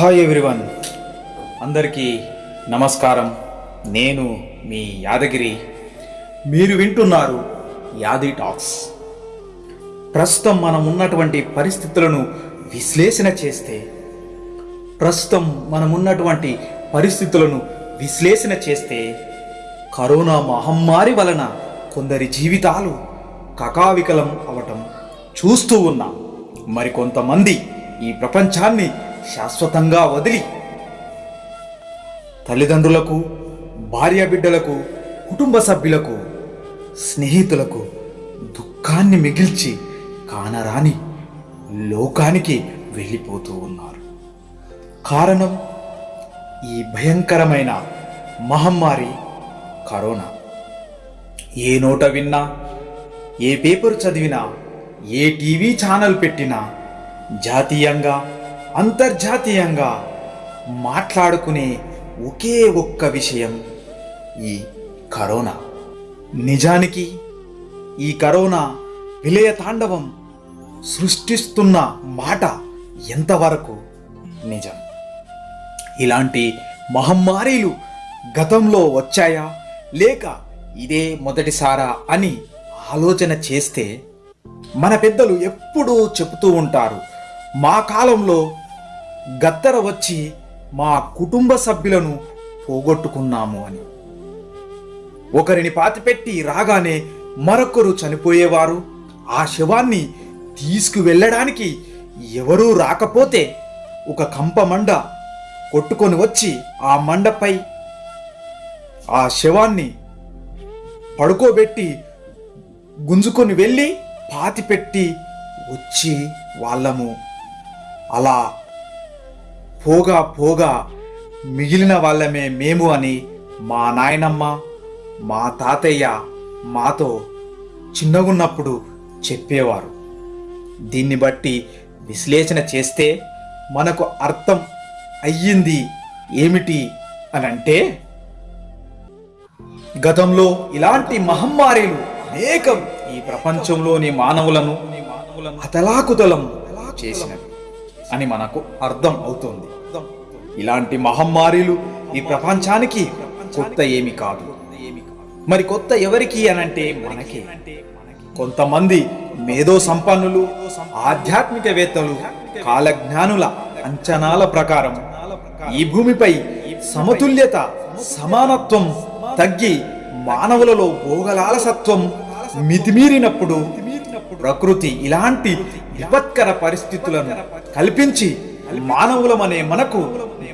Hi everyone. అందరికీ నమస్కారం. నేను మీ యాదగిరి. మీరు వింటున్నారు యాది టాక్స్. ప్రస్తుతం మనం ఉన్నటువంటి పరిస్థితులను విశ్లేషణ చేస్తే ప్రస్తుతం మనం ఉన్నటువంటి పరిస్థితులను విశ్లేషణ చేస్తే కరోనా మహమ్మారి వలన కొందరి జీవితాలు కకావికలం అవటం చూస్తూ ఉన్నాం. మరికొంతమంది ఈ ప్రపంచాన్ని శాశ్వతంగా వదిలి తల్లిదండ్రులకు భార్యాబిడ్డలకు కుటుంబ సభ్యులకు స్నేహితులకు దుఃఖాన్ని మిగిల్చి కానరాని లోకానికి వెళ్ళిపోతూ ఉన్నారు. కారణం ఈ భయంకరమైన మహమ్మారి కరోనా. ఏ నోట విన్నా ఏ పేపర్ చదివినా ఏ టీవీ ఛానల్ పెట్టినా జాతీయంగా అంతర్జాతీయంగా మాట్లాడుకునే ఒకే ఒక్క విషయం ఈ కరోనా. నిజానికి ఈ కరోనా విలయ తాండవం సృష్టిస్తున్న మాట ఎంతవరకు నిజం? ఇలాంటి మహమ్మారీలు గతంలో వచ్చాయా? లేక ఇదే మొదటిసారా అని ఆలోచన చేస్తే మన పెద్దలు ఎప్పుడూ చెబుతూ ఉంటారు మా కాలంలో గత్తర వచ్చి మా కుటుంబ సభ్యులను పోగొట్టుకున్నాము అని. ఒకరిని పాతిపెట్టి రాగానే మరొకరు చనిపోయేవారు. ఆ శవాన్ని తీసుకువెళ్ళడానికి ఎవరూ రాకపోతే ఒక కంప మండ కొట్టుకొని వచ్చి ఆ మండపై ఆ శవాన్ని పడుకోబెట్టి గుంజుకొని వెళ్ళి పాతిపెట్టి వచ్చి వాళ్ళము. అలా పోగా పోగా మిగిలిన వాళ్ళమే మేము అని మా నాయనమ్మ మా తాతయ్య మాతో చిన్నగున్నప్పుడు చెప్పేవారు. దీన్ని బట్టి విశ్లేషణ చేస్తే మనకు అర్థం అయ్యింది ఏమిటి అని అంటే గతంలో ఇలాంటి మహమ్మారీలు అనేకం ఈ ప్రపంచంలోని మానవులను అతలాకుతలం చేసినవి. అని మనకు అర్థం అవుతుంది. ఇలాంటి మహమ్మారీలు ఈ ప్రపంచానికి కొత్త ఏమి కాదు. మరి కొత్త ఎవరికి అనంటే మనకి. కొంతమంది మేధో సంపన్నులు ఆధ్యాత్మికవేత్తలు కాలజ్ఞానుల అంచనాల ప్రకారం ఈ భూమిపై సమతుల్యత సమానత్వం తగ్గి మానవులలో భోగలాలసత్వం మితిమీరినప్పుడు ప్రకృతి ఇలాంటి విపత్కర పరిస్థితులను కల్పించి మానవులమనే మనకు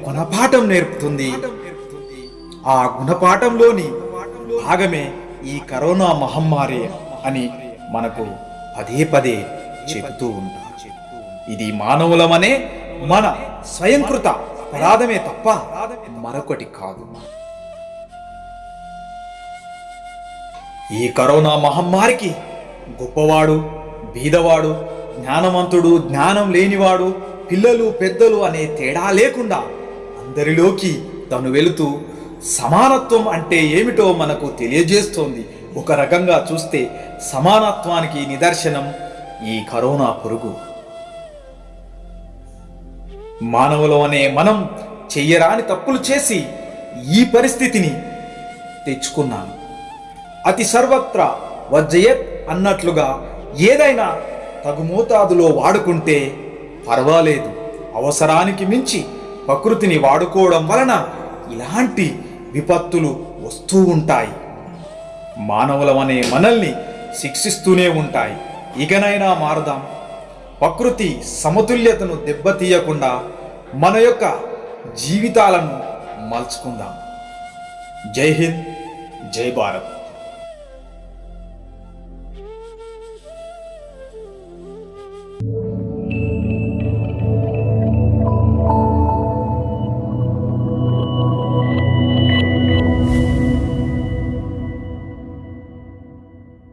గుణపాఠం నేర్పుతుంది. ఆ గుణపాఠంలోని భాగమే ఈ కరోనా మహమ్మారి అని మనకు పదే పదే చెబుతూ ఉంటారు ఇది మానవులమనే మన స్వయంకృత అపరాధమే తప్ప మరొకటి కాదు. ఈ కరోనా మహమ్మారికి గొప్పవాడు బీదవాడు జ్ఞానవంతుడు జ్ఞానం లేనివాడు పిల్లలు పెద్దలు అనే తేడా లేకుండా అందరిలోకి తను వెళుతూ సమానత్వం అంటే ఏమిటో మనకు తెలియజేస్తోంది. ఒక రకంగా చూస్తే సమానత్వానికి నిదర్శనం ఈ కరోనా పురుగు. మానవులు అనే మనం చెయ్యరాని తప్పులు చేసి ఈ పరిస్థితిని తెచ్చుకున్నాను అతి సర్వత్రా వజ్జయత్ అన్నట్లుగా ఏదైనా తగు మోతాదులో వాడుకుంటే పర్వాలేదు. అవసరానికి మించి ప్రకృతిని వాడుకోవడం వలన ఇలాంటి విపత్తులు వస్తూ ఉంటాయి. మానవులమనే మనల్ని శిక్షిస్తూనే ఉంటాయి. ఇకనైనా మారుదాం. ప్రకృతి సమతుల్యతను దెబ్బతీయకుండా మన యొక్క జీవితాలను మలుచుకుందాం. జై హింద్ జై భారత్.